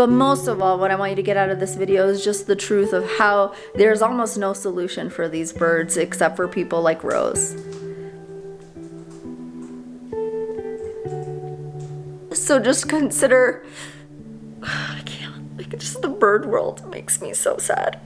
But most of all, what I want you to get out of this video is just the truth of how there's almost no solution for these birds except for people like Rose. So just consider, I can't, like just the bird world makes me so sad.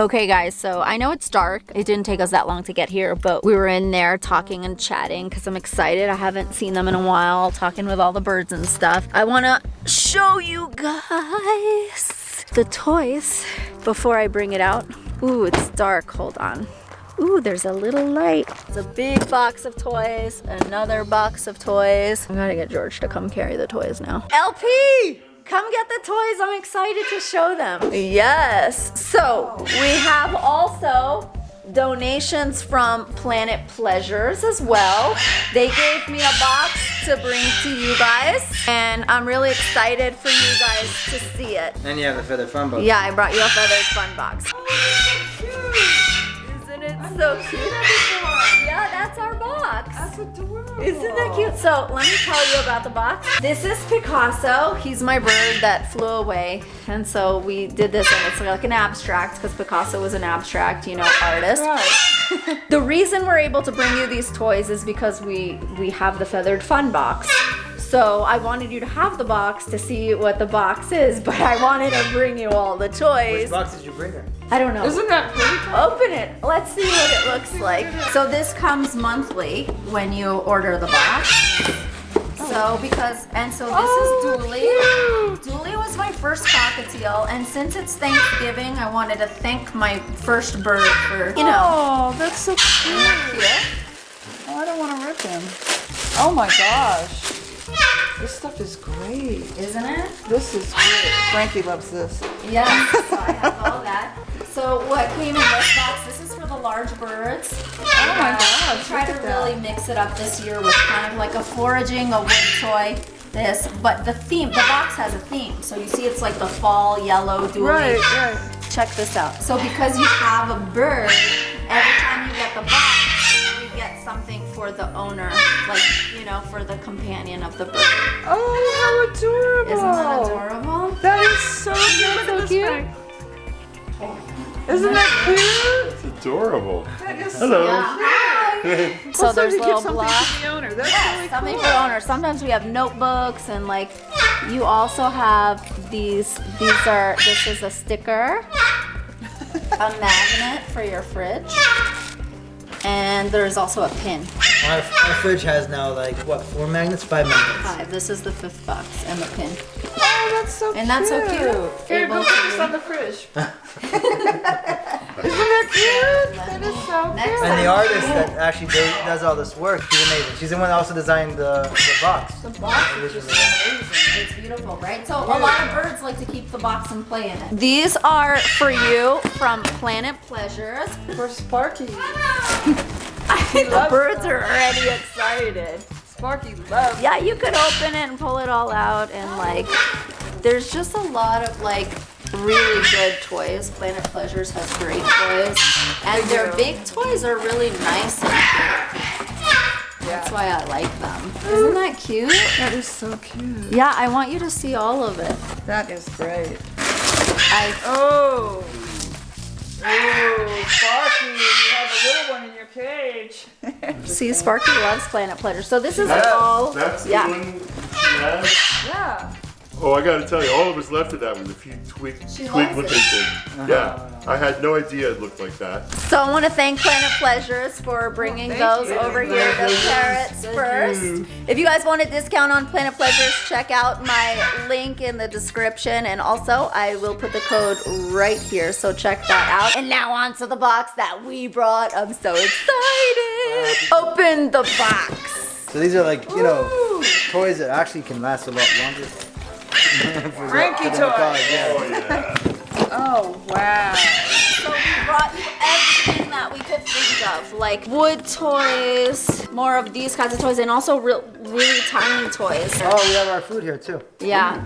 Okay guys, so I know it's dark. It didn't take us that long to get here, but we were in there talking and chatting because I'm excited. I haven't seen them in a while, talking with all the birds and stuff. I want to show you guys the toys before I bring it out. Ooh, it's dark. Hold on. Ooh, there's a little light. It's a big box of toys, another box of toys. I gotta get George to come carry the toys now. LP! Come get the toys. I'm excited to show them. Yes. So we have also donations from Planet Pleasures as well. They gave me a box to bring to you guys and I'm really excited for you guys to see it. And you have the feathered fun box. Yeah, I brought you a feathered fun box. So cute? Yeah, that's our box. That's adorable. Isn't that cute? So let me tell you about the box. This is Picasso. He's my bird that flew away. And so we did this and it's like an abstract because Picasso was an abstract, you know, artist. Right. The reason we're able to bring you these toys is because we, we have the feathered fun box. So I wanted you to have the box to see what the box is, but I wanted to bring you all the toys. Which box did you bring her? I don't know. Isn't that pretty? Open it. Let's see what it looks like. So this comes monthly when you order the box. So because, and so this Oh, is Dooley. Dooley was my first cockatiel and since it's Thanksgiving, I wanted to thank my first bird for, you know. Oh, that's so cute. Yeah. Oh, I don't want to rip him. Oh my gosh. This stuff is great. Isn't it? This is great. Frankie loves this. Yes, so I have all that. So what came in this box, this is for the large birds. Oh my Uh, gosh, we tried to at that. really mix it up this year with kind of like a foraging, a wood toy, this, but the theme, the box has a theme. So you see it's like the fall yellow dooley. Right, right. Check this out. So because you have a bird, for the owner, like, you know, for the companion of the bird. Oh, how adorable. Isn't that adorable? That is so cute. So at cute? Frank. Isn't that cute? It's adorable. That is Hello. Yeah. Hi. so Also, there's little something blocks. the owner. That's Yes, really something cool. for the owner. Sometimes we have notebooks and like you also have these these are this is a sticker, a magnet for your fridge. And there's also a pin. Our, our fridge has now like what four magnets, five magnets. Five. This is the fifth box and the pin. Oh, that's so And that's so cute. Here, Able go put this on the fridge. Isn't that cute? That is so Next cute. And the artist that actually do- does all this work, she's amazing. She's the one that also designed the, the box. The box is just amazing. It's beautiful, right? So a lot of birds like to keep the box and play in it. These are for you from Planet Pleasures. For Sparky. the loves birds are already excited. Sparky loves Yeah, you could open it and pull it all out and like there's just a lot of like really good toys. Planet Pleasures has great toys. And their big toys are really nice and big. That's why I like them. Isn't that cute? That is so cute. Yeah, I want you to see all of it. That is great. I Oh. Oh, Sparky, you have a little one in your cage. see Sparky loves Planet Pleasure. So this is That- all that's the yeah. one she has. Yeah. Oh, I gotta tell you, all that was left of that was a few twig, She twig looking things. Uh-huh. Yeah, I had no idea it looked like that. So I want to thank Planet Pleasures for bringing oh, thank those you. over here, the Parrots First. If you guys want a discount on Planet Pleasures, check out my link in the description. And also, I will put the code right here, so check that out. And now on to the box that we brought. I'm so excited. Open the box. So these are like you know toys that actually can last a lot longer. For the- Frankie for the toy. Oh yeah. Oh, wow. So we brought you everything that we could think of, like wood toys, more of these kinds of toys, and also real, really tiny toys. Oh, we have our food here too. Yeah.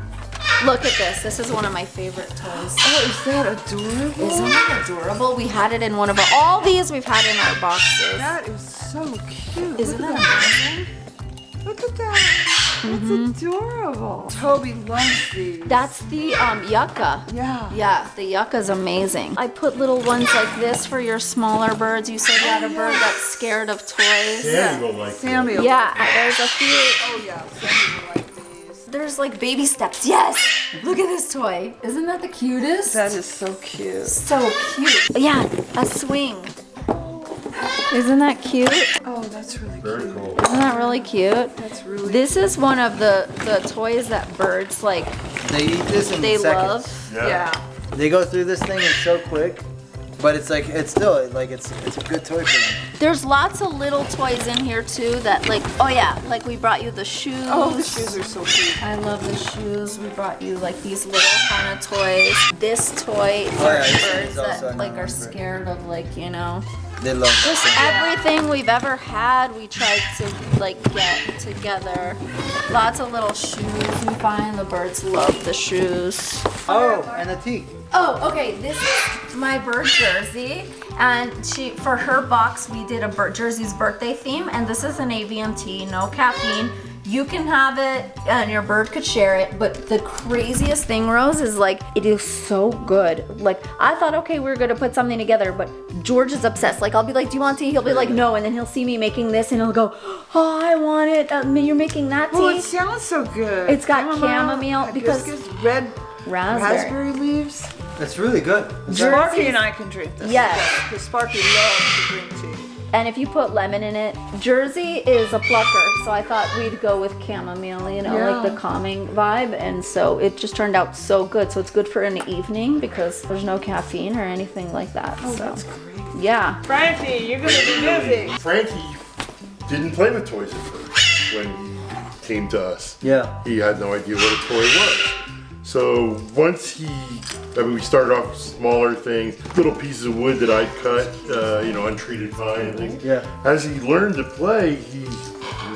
Look at this. This is one of my favorite toys. Oh, is that adorable? Isn't that adorable? We had it in one of our, all these we've had in our boxes. That is so cute. Isn't Look that amazing? Look at that. That's adorable. Toby loves these. That's the um, yucca. yeah. Yeah, the yucca's amazing. I put little ones like this for your smaller birds. You said you had a bird that's scared of toys. Sammy will like Sammy. will- Yeah, there's a few. Oh yeah. Sammy will like these. There's like baby steps. Yes! Look at this toy. Isn't that the cutest? That is so cute. so cute. Yeah, a swing. Isn't that cute? Oh, that's really Very cute. cool. Isn't that really cute? That's really. This is one of the, the toys that birds like They eat this in they seconds. love. Yeah. yeah. They go through this thing and so quick, but it's like it's still like it's it's a good toy for them. There's lots of little toys in here too that like oh yeah, like we brought you the shoes. Oh, the shoes are so cute. I love the shoes. We brought you like these little kind of toys. This toy oh, for Oh, yeah, birds that like are scared of like, you know. They love Just this. everything we've ever had, we tried to like get together. Lots of little shoes we find. The birds love the shoes. Oh, and the tea. Oh, okay. This is my bird jersey, and she for her box we did a bird jersey's birthday theme, and this is an AVMT, no caffeine. You can have it, and your bird could share it. But the craziest thing, Rose, is like it is so good. Like I thought, okay, we are gonna put something together, but George is obsessed. Like I'll be like, "Do you want tea?" He'll be like, "No," and then he'll see me making this, and he'll go, "Oh, I want it. Uh, you're making that tea." Oh, it sounds so good. It's got chamomile because- hibiscus, red Raspberry. raspberry leaves. That's really good. Sparky and I can drink this. Yes. Because Sparky loves to drink tea. And if you put lemon in it, Jersey is a plucker, so I thought we'd go with chamomile, you know, like the calming vibe. And so it just turned out so good. So it's good for an evening because there's no caffeine or anything like that. Oh, so that's great. yeah. Frankie, you're gonna be busy. Frankie didn't play with toys at first when he came to us. Yeah. He had no idea what a toy was. So once he, I mean, we started off with smaller things, little pieces of wood that I'd cut, uh, you know, untreated pine and things. Yeah. As he learned to play, he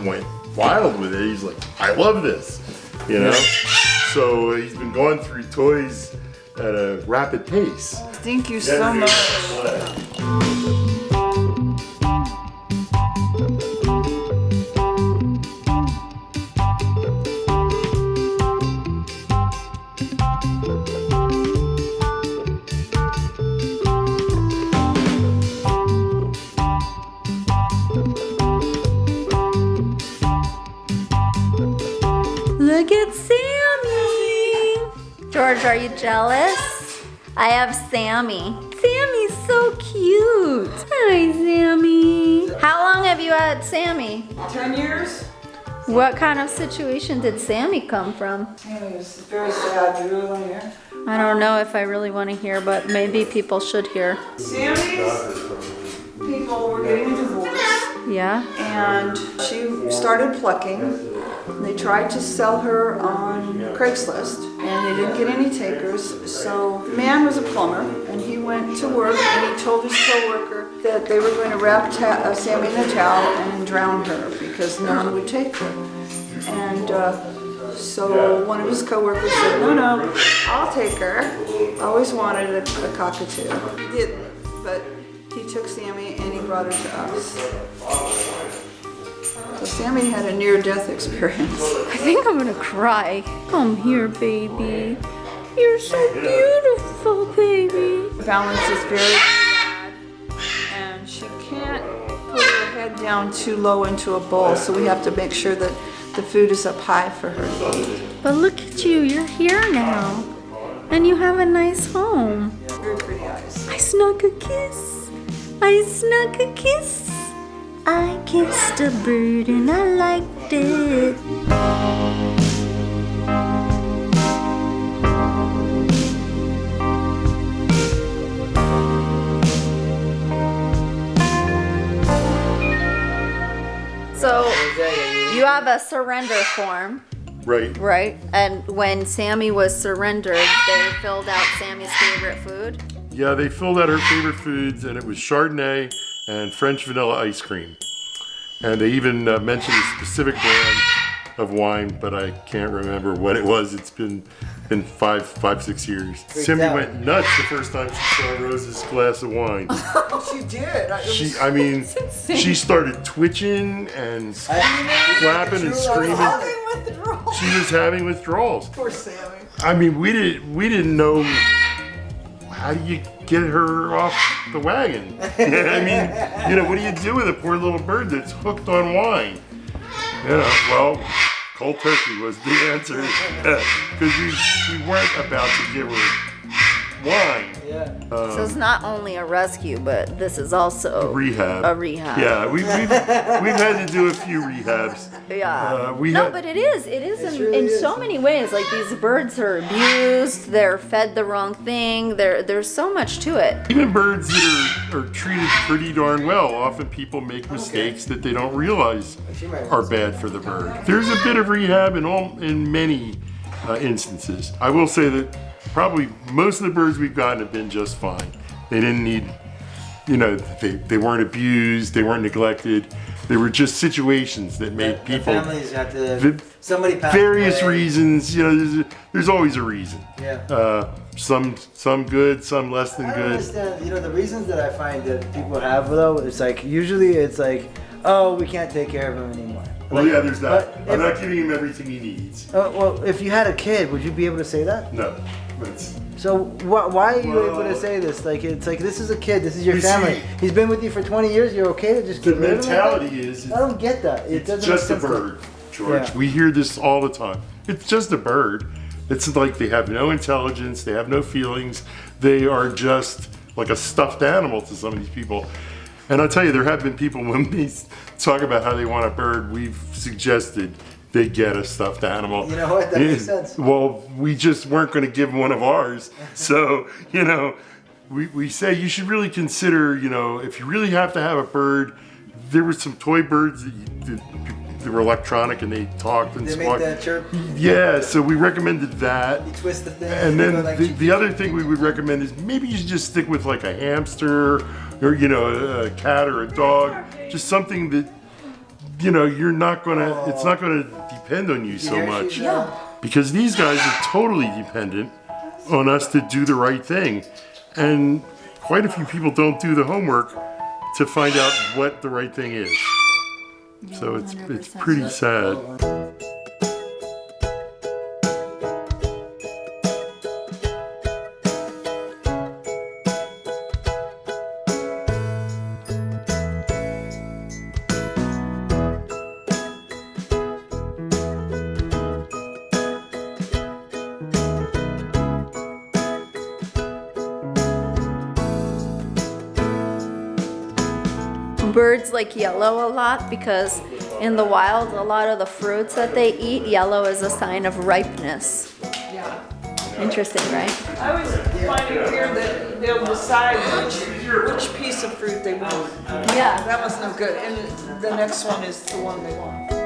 went wild with it. He's like, I love this, you know. So he's been going through toys at a rapid pace. Thank you so Never much. George, are you jealous? I have Sammy. Sammy's so cute. Hi, Sammy. How long have you had Sammy? Ten years? What kind of situation did Sammy come from? It was very sad. You really want to hear? I don't know if I really want to hear, but maybe people should hear. Sammy's people were getting a divorce. Yeah? and she started plucking. They tried to sell her on Craigslist and they didn't get any takers. So man was a plumber and he went to work and he told his coworker that they were going to wrap uh, Sammy in a towel and drown her because no one would take her. And uh, so one of his coworkers said, no, no, I'll take her. I always wanted a, a cockatoo. He didn't, but he took Sammy and he brought her to us. So Sammy had a near-death experience. I think I'm gonna cry. Come here, baby. You're so beautiful, baby. Balance is very bad, and she can't put her head down too low into a bowl, so we have to make sure that the food is up high for her. But look at you, you're here now. And you have a nice home. Very pretty eyes. I snuck a kiss. I snuck a kiss. I kissed a bird and I liked it. So you have a surrender form, Right. right? And when Sammy was surrendered, they filled out Sammy's favorite food. Yeah, they filled out her favorite foods, and it was Chardonnay and French vanilla ice cream. And they even uh, mentioned a specific brand of wine, but I can't remember what it was. It's been been five, five, six years. Out. went nuts the first time she saw Rose's glass of wine. She did. I- She, was- I mean, she started twitching and flapping and screaming. Having withdrawals. She was having withdrawals. Poor Sammy. I mean, we didn't we didn't know how do you get her off the wagon. I mean, you know, what do you do with a poor little bird that's hooked on wine? Well, cold turkey was the answer because we we weren't about to give her wine. Yeah. so it's not only a rescue, but this is also Rehab. a rehab. Yeah, we, we've we've had to do a few rehabs. Yeah. Uh, we no, had- but it is. It is in, really in is. so many ways. Like these birds are abused. They're fed the wrong thing. There, there's so much to it. Even birds that are, are treated pretty darn well, often people make mistakes that they don't realize are bad for the bird. There's a bit of rehab in all in many uh, instances. I will say that probably most of the birds we've gotten have been just fine. They didn't need, you know, they, they weren't abused, they weren't neglected. They were just situations that made The people families have to. Somebody passed various away. reasons. You know, there's, there's always a reason. Yeah. Uh, some some good, some less than I good. understand. You know, the reasons that I find that people have though, it's like usually it's like, oh, we can't take care of him anymore. Well, Like, yeah, there's that. I'm not giving him everything he needs. Oh, well, if you had a kid, would you be able to say that? No, So wh- why are you able to say this? Like it's like this is a kid. This is your You family. see- He's been with you for 20 years. You're okay to just the get mentality is. I don't get that. It It's doesn't just a make sense to- bird, George. Yeah. We hear this all the time. It's just a bird. It's like they have no intelligence, they have no feelings. They are just like a stuffed animal to some of these people. And I'll tell you, there have been people when we talk about how they want a bird, we've suggested they get a stuffed animal. You know what? That makes sense. Well, we just weren't going to give one of ours. So, you know, we, we say you should really consider, you know, if you really have to have a bird, there were some toy birds that, you, that, that were electronic and they talked and They make squawked. that chirp. Yeah, so we recommended that. You twist the thing. And then like the, the other thing we would recommend is maybe you should just stick with like a hamster or, you know, a cat or a dog. Just something that, you know, you're not gonna, it's not gonna depend on you so much. Because these guys are totally dependent on us to do the right thing. And quite a few people don't do the homework to find out what the right thing is. So it's, it's pretty sad. Birds like yellow a lot because in the wild, a lot of the fruits that they eat, yellow is a sign of ripeness. Yeah. Interesting, right? I always find it weird that they'll decide which, which piece of fruit they want. Yeah. That was no good. And the next one is the one they want.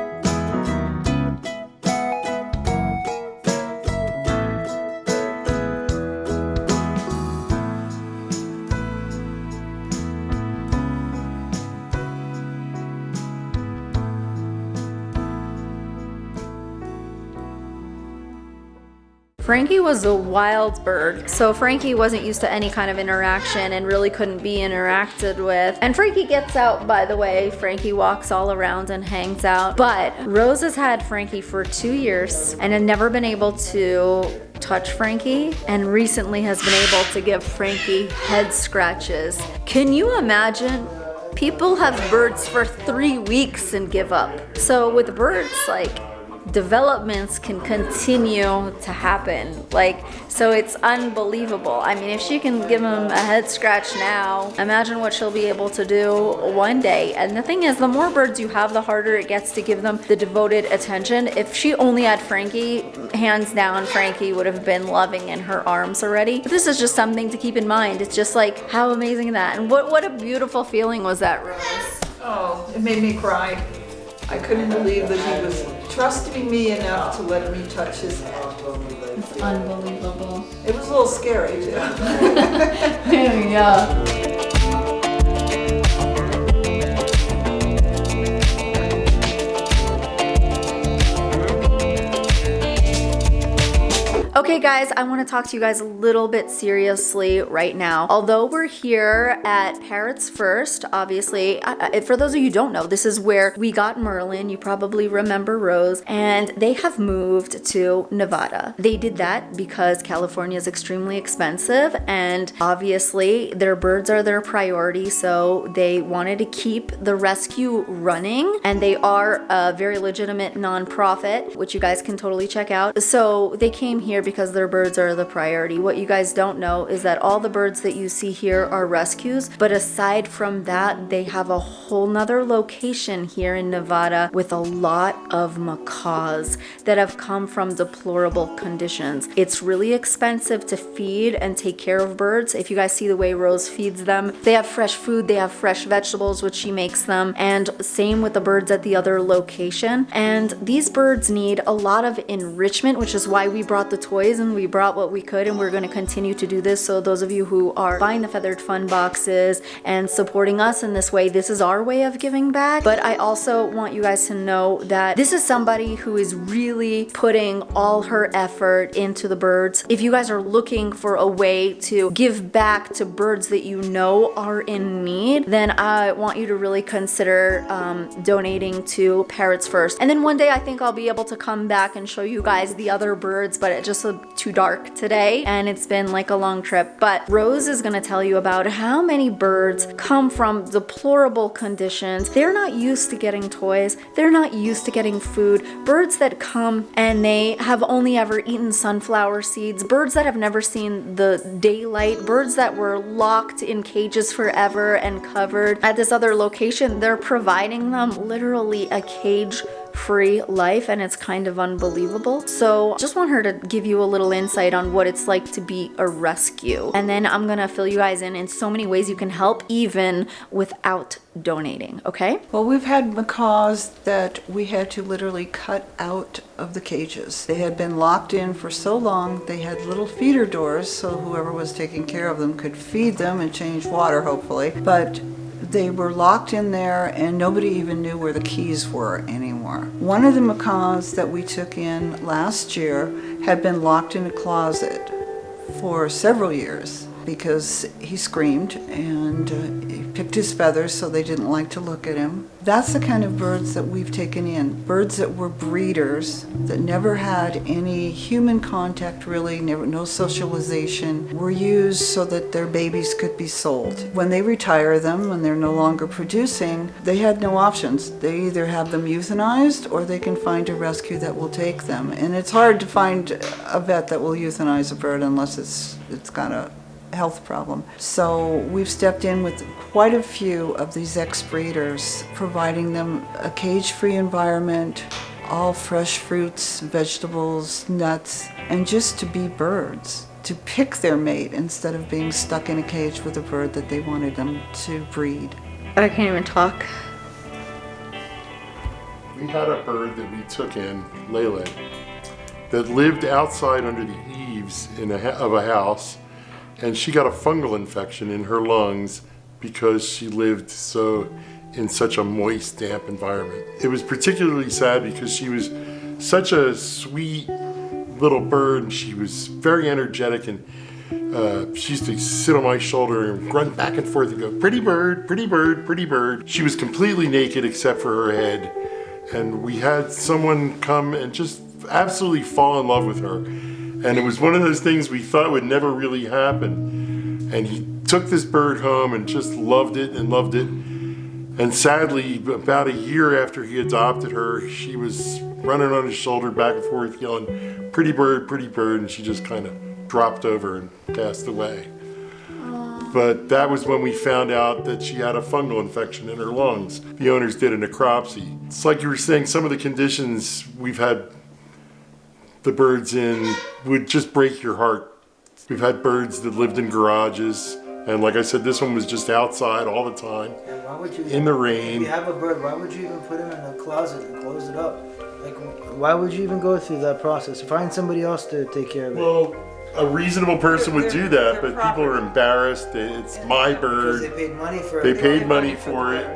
Frankie was a wild bird, so Frankie wasn't used to any kind of interaction and really couldn't be interacted with. And Frankie gets out, by the way. Frankie walks all around and hangs out. But Rose has had Frankie for two years and had never been able to touch Frankie and recently has been able to give Frankie head scratches. Can you imagine? People have birds for three weeks and give up. So with birds, like, developments can continue to happen. Like, so it's unbelievable. I mean, if she can give him a head scratch now, imagine what she'll be able to do one day. And the thing is, the more birds you have, the harder it gets to give them the devoted attention. If she only had Frankie, hands down, Frankie would have been loving in her arms already. But this is just something to keep in mind. It's just like, how amazing that? And what, what a beautiful feeling was that, Rose? Oh, it made me cry. I couldn't believe that he was trusting me enough to let me touch his head. It's unbelievable. It was a little scary too. yeah. Okay guys, I want to talk to you guys a little bit seriously right now. Although we're here at Parrots First, obviously, uh, uh, for those of you don't know, this is where we got Merlin. You probably remember Rose, and they have moved to Nevada. They did that because California is extremely expensive, and obviously their birds are their priority, so they wanted to keep the rescue running, and they are a very legitimate nonprofit, which you guys can totally check out. So they came here because their birds are the priority. What you guys don't know is that all the birds that you see here are rescues, but aside from that, they have a whole nother location here in Nevada with a lot of macaws that have come from deplorable conditions. It's really expensive to feed and take care of birds. If you guys see the way Rose feeds them, they have fresh food, they have fresh vegetables, which she makes them, and same with the birds at the other location. And these birds need a lot of enrichment, which is why we brought the toys and we brought what we could and we're going to continue to do this. So those of you who are buying the Feathered Fun boxes and supporting us in this way, this is our way of giving back. But I also want you guys to know that this is somebody who is really putting all her effort into the birds. If you guys are looking for a way to give back to birds that you know are in need, then I want you to really consider um, donating to Parrots First. And then one day I think I'll be able to come back and show you guys the other birds, but it just too dark today and it's been like a long trip. But Rose is gonna tell you about how many birds come from deplorable conditions. They're not used to getting toys. They're not used to getting food. Birds that come and they have only ever eaten sunflower seeds. Birds that have never seen the daylight. Birds that were locked in cages forever and covered. At this other location, they're providing them literally a cage free life and it's kind of unbelievable. So just want her to give you a little insight on what it's like to be a rescue. And then I'm gonna fill you guys in in so many ways you can help even without donating, okay? Well, we've had macaws that we had to literally cut out of the cages. They had been locked in for so long, they had little feeder doors so whoever was taking care of them could feed them and change water, hopefully. But they were locked in there and nobody even knew where the keys were anymore. One of the macaws that we took in last year had been locked in a closet for several years because he screamed and uh, picked his feathers so they didn't like to look at him. That's the kind of birds that we've taken in. Birds that were breeders, that never had any human contact really, never, no socialization, were used so that their babies could be sold. When they retire them, when they're no longer producing, they had no options. They either have them euthanized or they can find a rescue that will take them. And it's hard to find a vet that will euthanize a bird unless it's, it's got a health problem. So we've stepped in with quite a few of these ex-breeders, providing them a cage-free environment, all fresh fruits, vegetables, nuts, and just to be birds, to pick their mate instead of being stuck in a cage with a bird that they wanted them to breed. I can't even talk. We had a bird that we took in, Lele, that lived outside under the eaves in a, of a house, and she got a fungal infection in her lungs because she lived so in such a moist, damp environment. It was particularly sad because she was such a sweet little bird. She was very energetic and uh, she used to sit on my shoulder and run back and forth and go, pretty bird, pretty bird, pretty bird. She was completely naked except for her head. And we had someone come and just absolutely fall in love with her. And it was one of those things we thought would never really happen. And he took this bird home and just loved it and loved it. And sadly, about a year after he adopted her, she was running on his shoulder back and forth yelling, pretty bird, pretty bird, and she just kind of dropped over and passed away. But that was when we found out that she had a fungal infection in her lungs. The owners did a necropsy. It's like you were saying, some of the conditions we've had the birds in would just break your heart. We've had birds that lived in garages, and like I said, this one was just outside all the time. And why would you In the rain? If you have a bird, why would you even put him in a closet and close it up? Like, why would you even go through that process? Find somebody else to take care of it. Well, a reasonable person would do They're- that, they're but people are embarrassed. It's my Because they bird. paid money for They it. paid money for it.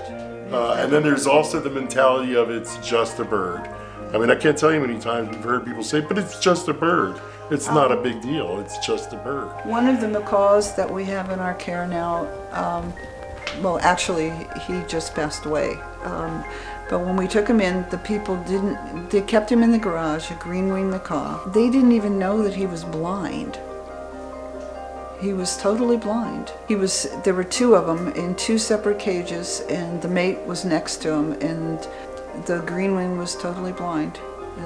Uh, and then there's also the mentality of it's just a bird. I mean, I can't tell you how many times we've heard people say, but it's just a bird. It's not a big deal. It's just a bird. One of the macaws that we have in our care now, um, well, actually, he just passed away. Um, but when we took him in, the people didn't, they kept him in the garage, a green wing macaw. They didn't even know that he was blind. He was totally blind. He was, there were two of them in two separate cages, and the mate was next to him, and the green wing was totally blind.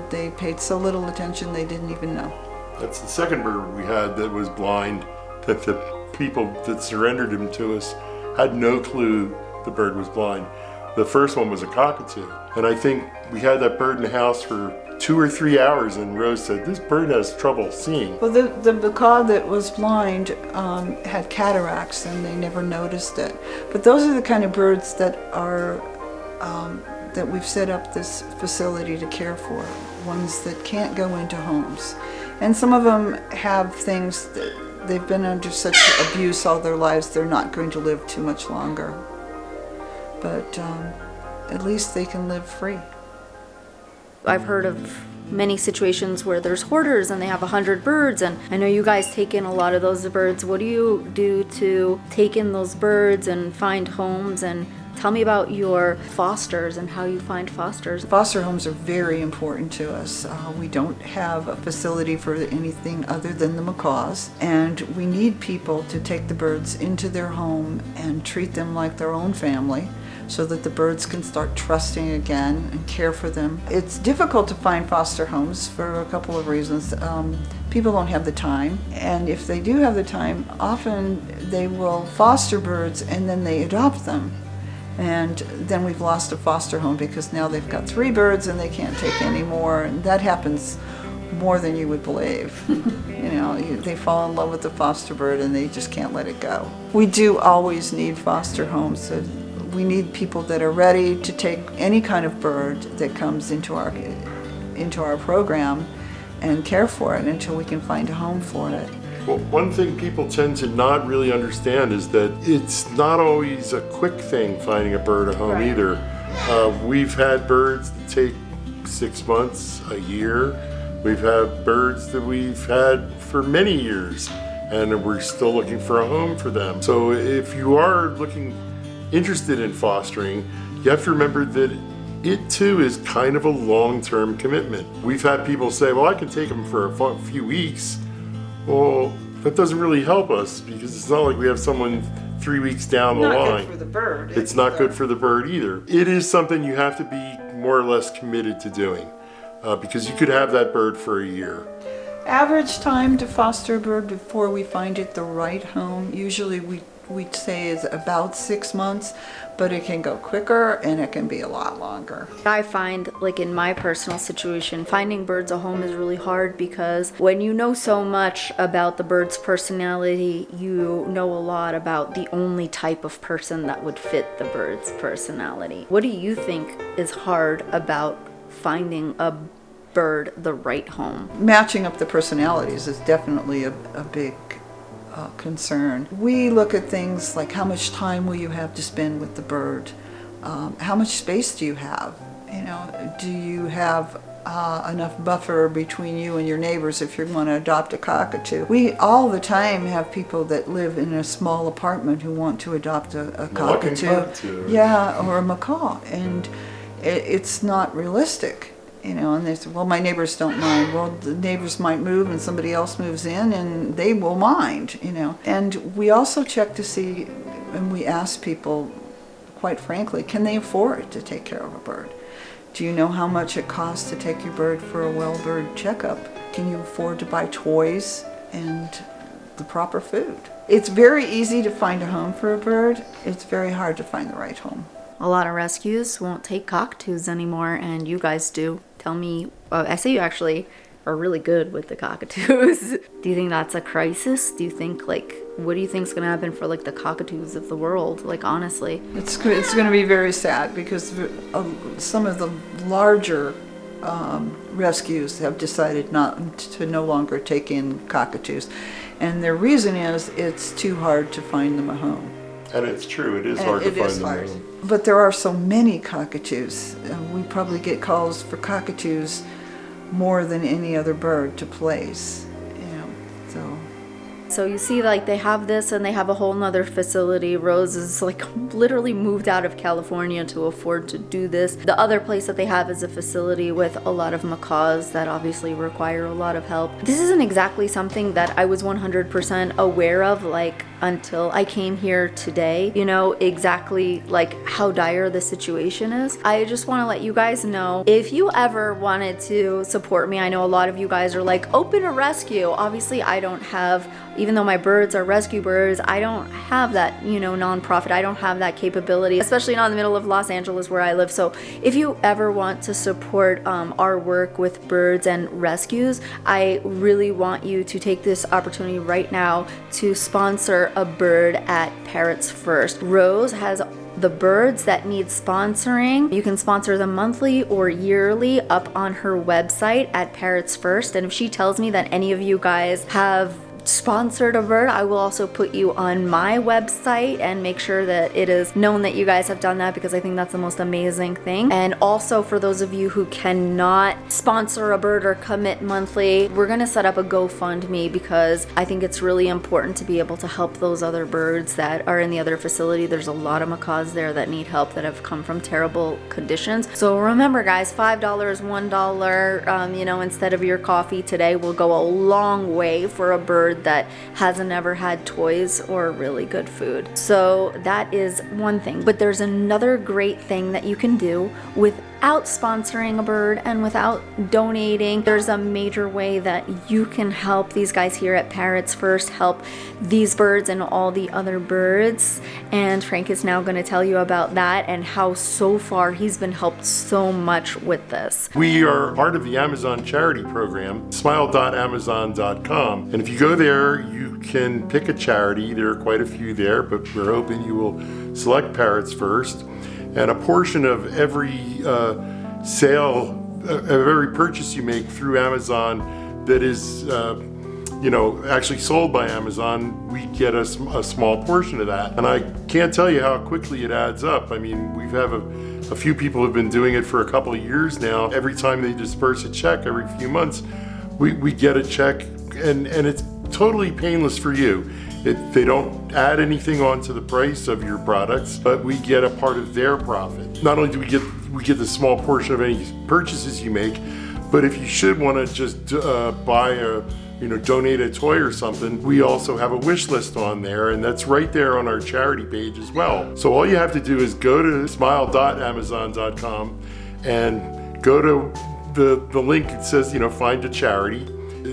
They paid so little attention, they didn't even know. That's the second bird we had that was blind, that the people that surrendered him to us had no clue the bird was blind. The first one was a cockatoo. And I think we had that bird in the house for two or three hours, and Rose said, This bird has trouble seeing. Well, the, the macaw that was blind um, had cataracts and they never noticed it. But those are the kind of birds that are, um, that we've set up this facility to care for, ones that can't go into homes. And some of them have things that they've been under such abuse all their lives, they're not going to live too much longer. But um, at least they can live free. I've heard of many situations where there's hoarders and they have a hundred birds and I know you guys take in a lot of those birds. What do you do to take in those birds and find homes and tell me about your fosters and how you find fosters. Foster homes are very important to us. Uh, we don't have a facility for anything other than the macaws, and we need people to take the birds into their home and treat them like their own family so that the birds can start trusting again and care for them. It's difficult to find foster homes for a couple of reasons. Um, people don't have the time, and if they do have the time, often they will foster birds and then they adopt them. And then we've lost a foster home because now they've got three birds and they can't take any more. And that happens more than you would believe. you know, they fall in love with the foster bird and they just can't let it go. We do always need foster homes. So we need people that are ready to take any kind of bird that comes into our into our program and care for it until we can find a home for it. Well, one thing people tend to not really understand is that it's not always a quick thing finding a bird a home Right. either. Uh, we've had birds that take six months, a year. We've had birds that we've had for many years, and we're still looking for a home for them. So if you are looking interested in fostering, you have to remember that it too is kind of a long-term commitment. We've had people say, well, I can take them for a few weeks. Well, that doesn't really help us because it's not like we have someone three weeks down the Not line. good for the bird. It's not good for the bird either. It is something you have to be more or less committed to doing uh, because you could have that bird for a year. Average time to foster a bird before we find it the right home, usually we, we'd say is about six months, but it can go quicker and it can be a lot longer. I find, like in my personal situation, finding birds a home is really hard because when you know so much about the bird's personality, you know a lot about the only type of person that would fit the bird's personality. What do you think is hard about finding a bird the right home? Matching up the personalities is definitely a, a big uh, concern. We look at things like how much time will you have to spend with the bird? Um, how much space do you have? You know, do you have uh, enough buffer between you and your neighbors if you want to adopt a cockatoo? We all the time have people that live in a small apartment who want to adopt a, a cockatoo. cockatoo. Yeah, or a macaw, and it, it's not realistic. You know, and they said, well, my neighbors don't mind. Well, the neighbors might move and somebody else moves in and they will mind, you know. And we also check to see, and we ask people, quite frankly, can they afford to take care of a bird? Do you know how much it costs to take your bird for a well bird checkup? Can you afford to buy toys and the proper food? It's very easy to find a home for a bird. It's very hard to find the right home. A lot of rescues won't take cockatoos anymore, and you guys do. Tell me, uh, I say you actually are really good with the cockatoos. do you think that's a crisis? Do you think, like, what do you think's gonna happen for, like, the cockatoos of the world? Like, honestly. It's, it's going to be very sad because uh, some of the larger um, rescues have decided not to no longer take in cockatoos. And their reason is it's too hard to find them a home. And it's true, it is And hard to it find is them. hard. now. But there are so many cockatoos. Uh, we probably get calls for cockatoos more than any other bird to place. You know, so So you see, like they have this and they have a whole nother facility. Rose is like literally moved out of California to afford to do this. The other place that they have is a facility with a lot of macaws that obviously require a lot of help. This isn't exactly something that I was 100% aware of, like until I came here today. You know exactly like how dire the situation is. I just want to let you guys know if you ever wanted to support me. I know a lot of you guys are like, open a rescue. Obviously, I don't have, even though my birds are rescue birds, I don't have that, you know, nonprofit. I don't have that capability, especially not in the middle of Los Angeles where I live. So if you ever want to support um, our work with birds and rescues, I really want you to take this opportunity right now to sponsor a bird at Parrots First. Rose has the birds that need sponsoring. You can sponsor them monthly or yearly up on her website at Parrots First. And if she tells me that any of you guys have sponsored a bird, I will also put you on my website and make sure that it is known that you guys have done that because I think that's the most amazing thing. And also for those of you who cannot sponsor a bird or commit monthly, we're gonna set up a GoFundMe because I think it's really important to be able to help those other birds that are in the other facility. There's a lot of macaws there that need help that have come from terrible conditions. So remember guys, $5, $1, um, you know, instead of your coffee today will go a long way for a bird that hasn't ever had toys or really good food. So that is one thing. But there's another great thing that you can do without sponsoring a bird and without donating. There's a major way that you can help these guys here at Parrots First help these birds and all the other birds. And Frank is now going to tell you about that and how so far he's been helped so much with this. We are part of the Amazon charity program, smile.amazon.com. And if you go there, you can pick a charity. There are quite a few there, but we're hoping you will select Parrots first. And a portion of every uh, sale, uh, of every purchase you make through Amazon that is uh, you know, actually sold by Amazon, we get a, a small portion of that. And I can't tell you how quickly it adds up. I mean, we have a, a few people have been doing it for a couple of years now. Every time they disperse a check every few months, we, we get a check and, and it's totally painless for you. It, they don't add anything onto the price of your products, but we get a part of their profit. Not only do we get we get the small portion of any purchases you make, but if you should want to just uh, buy a you know, donate a toy or something, we also have a wish list on there, and that's right there on our charity page as well. So all you have to do is go to smile.amazon.com and go to the, the link that says, you know, find a charity.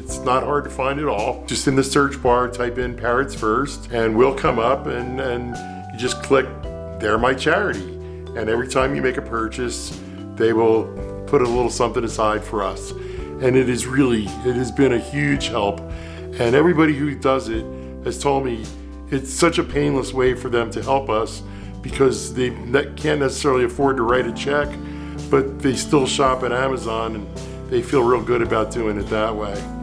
It's not hard to find at all. Just in the search bar, type in Parrots First, and we'll come up and, and you just click, they're my charity. And every time you make a purchase, they will put a little something aside for us and it is really it has been a huge help and everybody who does it has told me it's such a painless way for them to help us because they can't necessarily afford to write a check but they still shop at Amazon and they feel real good about doing it that way.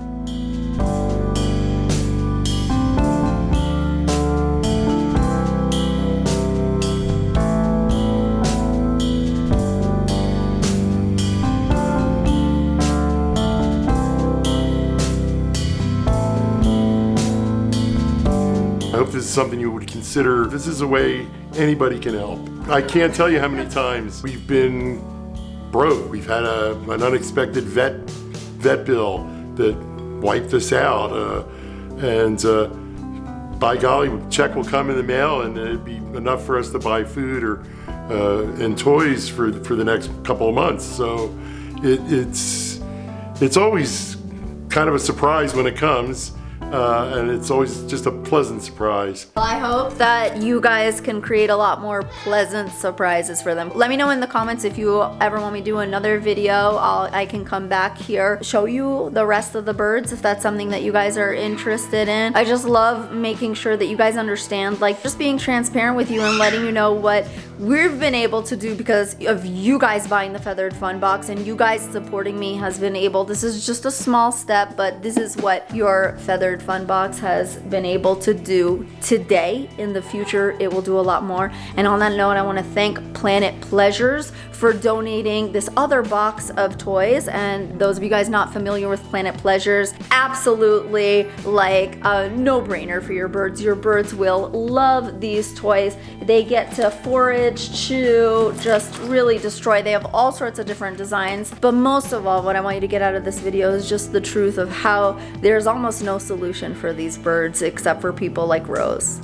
Something you would consider. This is a way anybody can help. I can't tell you how many times we've been broke. We've had a, an unexpected vet vet bill that wiped us out, uh, and uh, by golly, check will come in the mail, and it'd be enough for us to buy food or uh, and toys for for the next couple of months. So it, it's it's always kind of a surprise when it comes uh, and it's always just a pleasant surprise. Well, I hope that you guys can create a lot more pleasant surprises for them. Let me know in the comments if you ever want me to do another video. I'll, I can come back here, show you the rest of the birds if that's something that you guys are interested in. I just love making sure that you guys understand, like just being transparent with you and letting you know what we've been able to do because of you guys buying the Feathered Fun Box and you guys supporting me has been able. This is just a small step, but this is what your Feathered Fun Box has been able to do today. In the future, it will do a lot more. And on that note, I want to thank Planet Pleasures for donating this other box of toys. And those of you guys not familiar with Planet Pleasures, absolutely like a no-brainer for your birds. Your birds will love these toys. They get to forage, chew, just really destroy. They have all sorts of different designs. But most of all, what I want you to get out of this video is just the truth of how there's almost no solution for these birds except for people like Rose.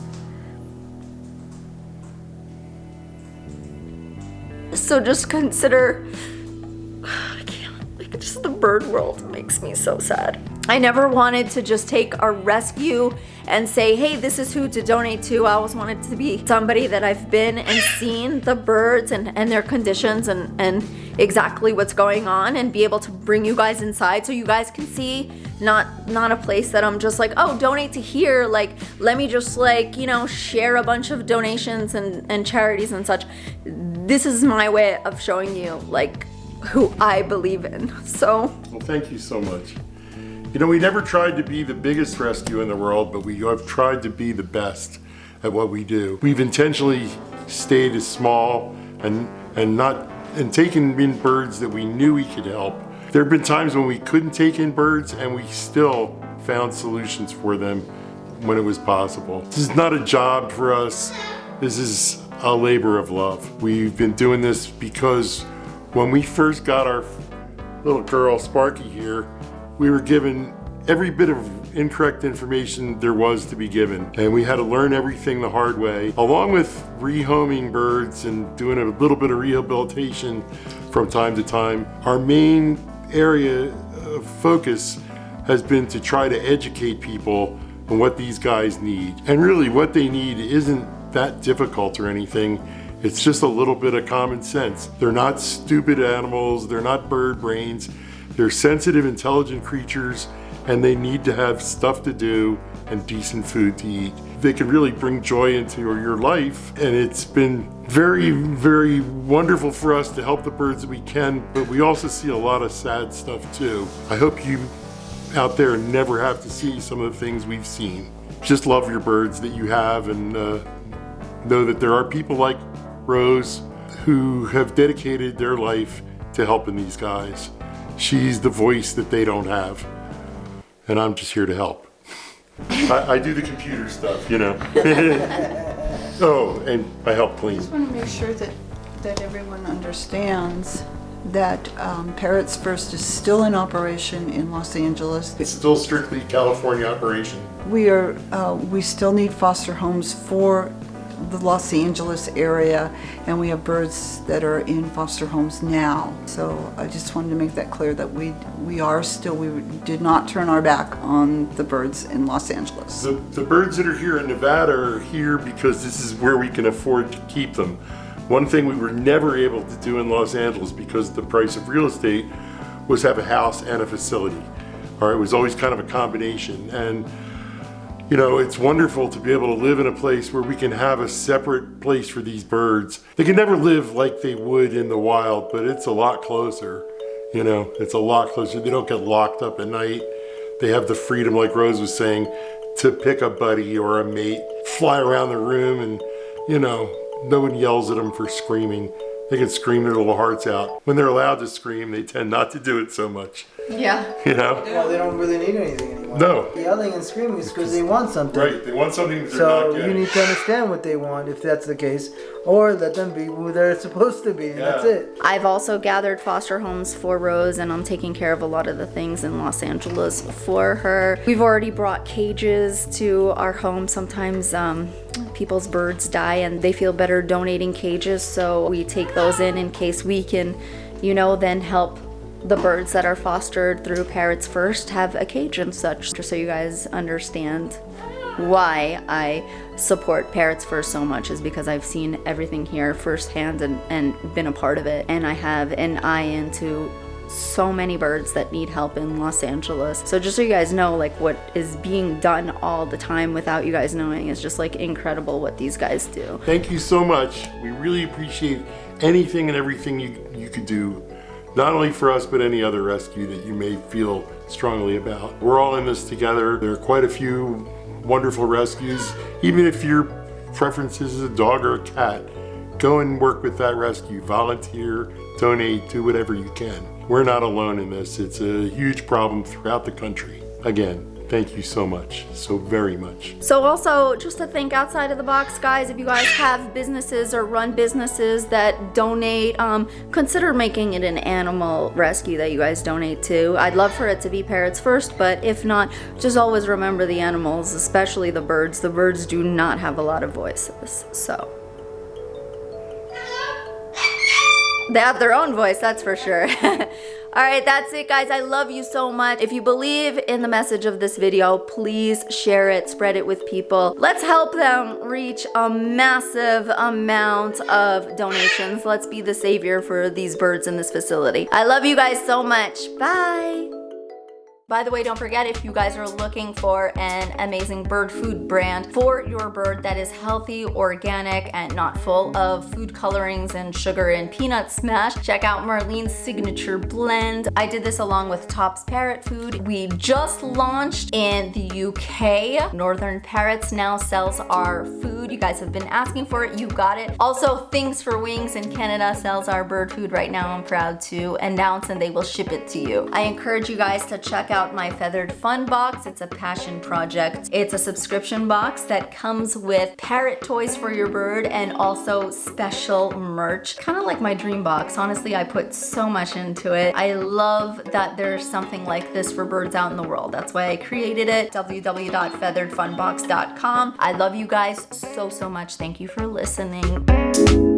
So just consider, I can't, like just the bird world makes me so sad. I never wanted to just take a rescue and say, hey, this is who to donate to. I always wanted to be somebody that I've been and seen the birds and, and their conditions and, and exactly what's going on and be able to bring you guys inside so you guys can see not not a place that I'm just like, oh, donate to here. Like, let me just like, you know, share a bunch of donations and, and charities and such. This is my way of showing you like who I believe in. So Well, thank you so much. You know, we never tried to be the biggest rescue in the world, but we have tried to be the best at what we do. We've intentionally stayed as small and and not and taken in birds that we knew we could help. There have been times when we couldn't take in birds and we still found solutions for them when it was possible. This is not a job for us. This is a labor of love. We've been doing this because when we first got our little girl Sparky here, we were given every bit of incorrect information there was to be given. And we had to learn everything the hard way, along with rehoming birds and doing a little bit of rehabilitation from time to time. Our main area of focus has been to try to educate people on what these guys need. And really what they need isn't that difficult or anything. It's just a little bit of common sense. They're not stupid animals, they're not bird brains. They're sensitive, intelligent creatures and they need to have stuff to do and decent food to eat. They can really bring joy into your your life and it's been very, very wonderful for us to help the birds that we can, but we also see a lot of sad stuff too. I hope you out there never have to see some of the things we've seen. Just love your birds that you have and uh, know that there are people like Rose who have dedicated their life to helping these guys. She's the voice that they don't have and I'm just here to help. I, I, do the computer stuff, you know. oh, and I help clean. I just want to make sure that, that everyone understands that um, Parrots First is still in operation in Los Angeles. It's still strictly California operation. We are, uh, we still need foster homes for the Los Angeles area and we have birds that are in foster homes now. So I just wanted to make that clear that we we are still, we did not turn our back on the birds in Los Angeles. The, the birds that are here in Nevada are here because this is where we can afford to keep them. One thing we were never able to do in Los Angeles because the price of real estate was have a house and a facility. Right, it was always kind of a combination. And you know, it's wonderful to be able to live in a place where we can have a separate place for these birds. They can never live like they would in the wild, but it's a lot closer. You know, it's a lot closer. They don't get locked up at night. They have the freedom, like Rose was saying, to pick a buddy or a mate, fly around the room and, you know, no one yells at them for screaming. They can scream their little hearts out. When they're allowed to scream, they tend not to do it so much. Yeah. You know? Well, they don't really need anything anymore. No. Yelling and screaming is because they want something. Right, they want something that they're So not you need to understand what they want if that's the case, or let them be who they're supposed to be, and that's it. I've also gathered foster homes for Rose and I'm taking care of a lot of the things in Los Angeles for her. We've already brought cages to our home. Sometimes um, people's birds die and they feel better donating cages so we take those in in case we can, you know, then help the birds that are fostered through Parrots First have a cage and such, just so you guys understand why I support Parrots First so much is because I've seen everything here firsthand and, and been a part of it. And I have an eye into so many birds that need help in Los Angeles. So just so you guys know, like what is being done all the time without you guys knowing is just like incredible what these guys do. Thank you so much. We really appreciate anything and everything you, you could do, not only for us, but any other rescue that you may feel strongly about. We're all in this together. There are quite a few wonderful rescues. Even if your preference is a dog or a cat, go and work with that rescue. Volunteer, donate, do whatever you can. We're not alone in this. It's a huge problem throughout the country. Again, thank you so much, so very much. So also, just to think outside of the box, guys, if you guys have businesses or run businesses that donate, um, consider making it an animal rescue that you guys donate to. I'd love for it to be parrots first, but if not, just always remember the animals, especially the birds. The birds do not have a lot of voices, so. They have their own voice, that's for sure. All right, that's it guys. I love you so much. If you believe in the message of this video, please share it, spread it with people. Let's help them reach a massive amount of donations. Let's be the savior for these birds in this facility. I love you guys so much. Bye. By the way, don't forget if you guys are looking for an amazing bird food brand for your bird that is healthy, organic, and not full of food colorings and sugar and peanut smash, check out Marlene's Signature Blend. I did this along with Tops Parrot Food. We just launched in the UK. Northern Parrots now sells our food. You guys have been asking for it. You got it. Also, Things for Wings in Canada sells our bird food right now. I'm proud to announce and they will ship it to you. I encourage you guys to check out out my Feathered Fun box. It's a passion project. It's a subscription box that comes with parrot toys for your bird and also special merch. Kind of like my dream box. Honestly, I put so much into it. I love that there's something like this for birds out in the world. That's why I created it. www.featheredfunbox.com. I love you guys so, so much. Thank you for listening.